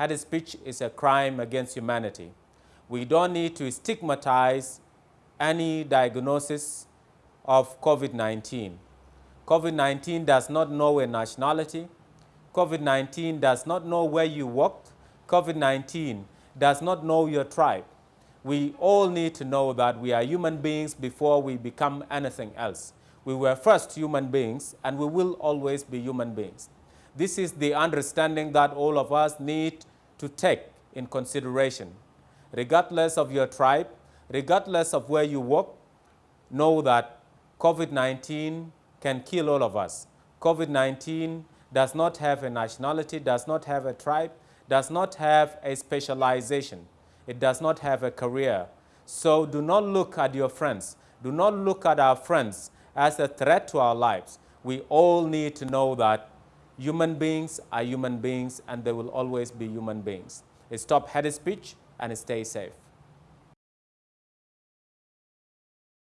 hate speech is a crime against humanity. We don't need to stigmatize any diagnosis of COVID-19. COVID-19 does not know a nationality. COVID-19 does not know where you worked. COVID-19 does not know your tribe. We all need to know that we are human beings before we become anything else. We were first human beings and we will always be human beings. This is the understanding that all of us need to take in consideration. Regardless of your tribe, regardless of where you work, know that COVID-19 can kill all of us. COVID-19 does not have a nationality, does not have a tribe, does not have a specialization. It does not have a career. So do not look at your friends. Do not look at our friends as a threat to our lives. We all need to know that human beings are human beings and they will always be human beings. Stop hate speech and stay safe.